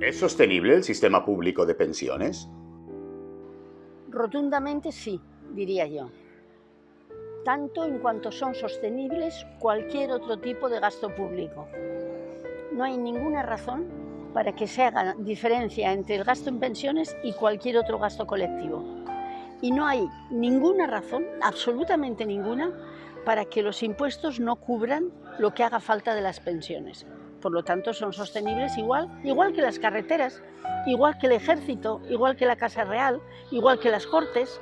¿Es sostenible el sistema público de pensiones? Rotundamente sí, diría yo. Tanto en cuanto son sostenibles cualquier otro tipo de gasto público. No hay ninguna razón para que se haga diferencia entre el gasto en pensiones y cualquier otro gasto colectivo. Y no hay ninguna razón, absolutamente ninguna, para que los impuestos no cubran lo que haga falta de las pensiones. Por lo tanto, son sostenibles igual, igual que las carreteras, igual que el ejército, igual que la Casa Real, igual que las Cortes.